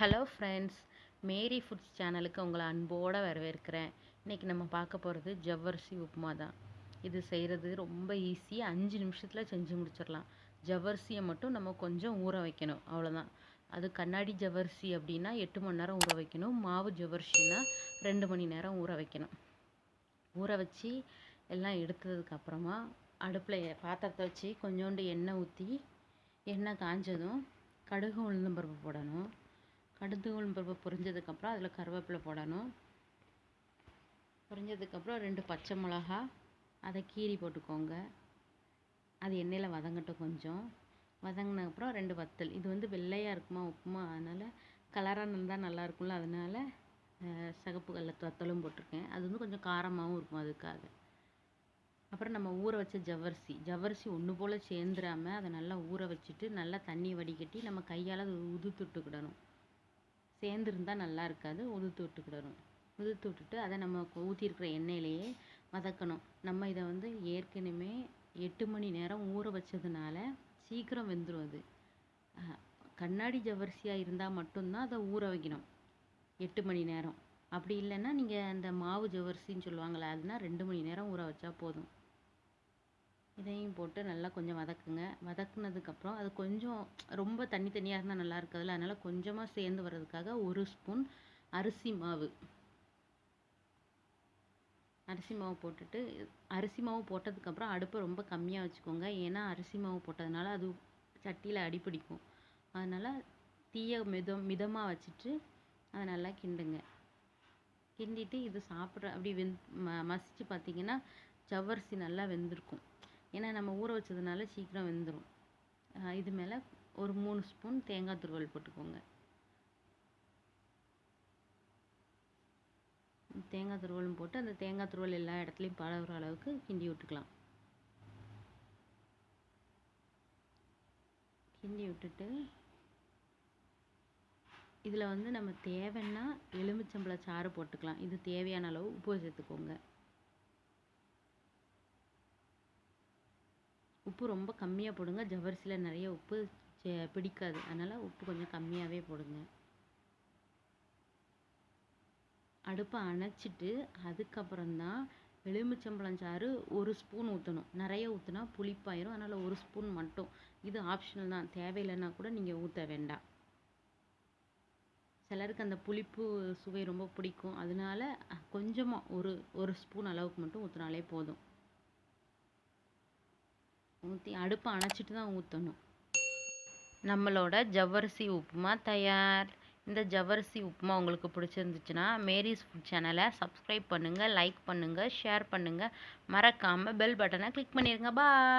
Hello friends மேரி foods சேனலுக்கு உங்களை அன்போடு வரவேற்கிறேன். இன்றைக்கி நம்ம பார்க்க போகிறது ஜவ்வரிசி உப்புமா தான் இது செய்கிறது ரொம்ப ஈஸி அஞ்சு நிமிஷத்தில் செஞ்சு முடிச்சிடலாம். ஜவ்வரிசியை மட்டும் நம்ம கொஞ்சம் ஊற வைக்கணும். அவ்வளோதான் அது கண்ணாடி ஜவ்வரிசி அப்படின்னா எட்டு மணி நேரம் ஊற வைக்கணும். மாவு ஜவ்வரிசின்னா ரெண்டு மணி நேரம் ஊற வைக்கணும். ஊற வச்சு எல்லாம் எடுத்ததுக்கு அப்புறமா அடுப்பில் பாத்திரத்தை வச்சு கொஞ்சோண்டு எண்ணெய் ஊற்றி எண்ணெய் காஞ்சதும் கடுகு உளுந்தம்பருப்பு போடணும். கடுகு பருப்பு பொரிஞ்சதுக்கப்புறம் அதில் கருவேப்பிலை போடணும். பொரிஞ்சதுக்கப்புறம் ரெண்டு பச்சை மிளகா அதை கீறி போட்டுக்கோங்க. அது எண்ணெயில் வதங்கட்டும் கொஞ்சம். வதங்கினப்புறம் ரெண்டு வத்தல். இது வந்து வெள்ளையாக இருக்குமா உப்புமா? அதனால் கலராக இருந்தால் நல்லா இருக்கும்ல அதனால சிகப்பு கல்ல வத்தலும் போட்டிருக்கேன். அது வந்து கொஞ்சம் காரமாகவும் இருக்கும் அதுக்காக. அப்புறம் நம்ம ஊற வச்ச ஜவ்வரிசி. ஜவ்வரிசி ஒன்று போல் சேர்ந்துராமல் அதை நல்லா ஊற வச்சுட்டு நல்லா தண்ணி வடிகட்டி நம்ம கையால் அது உதுத்துட்டுக்கிடணும் சேர்ந்துருந்தா நல்லா இருக்காது. உதுத்து விட்டுக்கிடணும் உதுத்து விட்டுட்டு அதை நம்ம ஊற்றிருக்கிற எண்ணெயிலேயே வதக்கணும். நம்ம இதை வந்து ஏற்கனவே எட்டு மணி நேரம் ஊற வச்சதுனால சீக்கிரம் வெந்துடும் அது. கண்ணாடி ஜவரிசியாக இருந்தால் மட்டும்தான் அதை ஊற வைக்கணும். எட்டு மணி நேரம். அப்படி இல்லைன்னா நீங்கள் அந்த மாவு ஜவரிசின்னு சொல்லுவாங்களே அதுனா ரெண்டு மணி நேரம் ஊற வச்சா போதும். இதையும் போட்டு நல்லா கொஞ்சம் வதக்குங்க. வதக்குனதுக்கப்புறம் அது கொஞ்சம் ரொம்ப தண்ணி தண்ணியாக இருந்தால் நல்லா இருக்காதுல்ல. அதனால் கொஞ்சமாக சேர்ந்து வர்றதுக்காக ஒரு ஸ்பூன் அரிசி மாவு. அரிசி மாவு போட்டுட்டு அரிசி மாவு போட்டதுக்கப்புறம் அடுப்பை ரொம்ப கம்மியாக வச்சுக்கோங்க. ஏன்னா அரிசி மாவு போட்டதுனால அது சட்டியில் அடிப்பிடிக்கும் அதனால் தீயை மிதம் மிதமாக வச்சுட்டு அதை நல்லா கிண்டுங்க. கிண்டிட்டு இது சாப்பிட்ற அப்படி வெந் ம மசிச்சு பார்த்தீங்கன்னா ஜவ்வரிசி நல்லா வெந்திருக்கும். ஏன்னா நம்ம ஊற வச்சதுனால சீக்கிரம் வெந்துடும் இது மேலே ஒரு மூணு ஸ்பூன் தேங்காய் துருவல் போட்டுக்கோங்க. தேங்காய் துருவலும் போட்டு அந்த தேங்காய் துருவல் எல்லா இடத்துலையும் பரவுற அளவுக்கு கிண்டி விட்டுக்கலாம். கிண்டி விட்டுட்டு இதில் வந்து நம்ம தேவைன்னா எலுமிச்சம்பழ சாறு போட்டுக்கலாம். இது தேவையான அளவு உப்பு சேர்த்துக்கோங்க. உப்பு ரொம்ப கம்மியாக போடுங்க. ஜவ்வரிசியில் நிறைய உப்பு சே- பிடிக்காது. அதனால் உப்பு கொஞ்சம் கம்மியாகவே போடுங்க. அடுப்பை அணைச்சிட்டு அதுக்கப்புறம்தான் எலுமிச்சம்பழம் சாறு ஒரு ஸ்பூன் ஊற்றணும் நிறைய ஊற்றினா புளிப்பாயிரும். அதனால் ஒரு ஸ்பூன் மட்டும். இது ஆப்ஷனல் தான். தேவையில்லைன்னா கூட நீங்கள் ஊற்ற வேண்டாம். சிலருக்கு அந்த புளிப்பு சுவை ரொம்ப பிடிக்கும். அதனால கொஞ்சமாக ஒரு ஒரு ஸ்பூன் அளவுக்கு மட்டும் ஊற்றினாலே போதும். ஊற்றி அடுப்பை அணைச்சிட்டு தான் ஊற்றணும் நம்மளோட ஜவ்வரிசி உப்புமா தயார். இந்த ஜவ்வரிசி உப்புமா உங்களுக்கு பிடிச்சிருந்துச்சுன்னா மேரிஸ் ஃபுட் சேனலை சப்ஸ்கிரைப் பண்ணுங்கள் லைக் பண்ணுங்கள் ஷேர் பண்ணுங்கள் மறக்காமல் பெல் பட்டனை கிளிக் பண்ணிடுங்க பாய்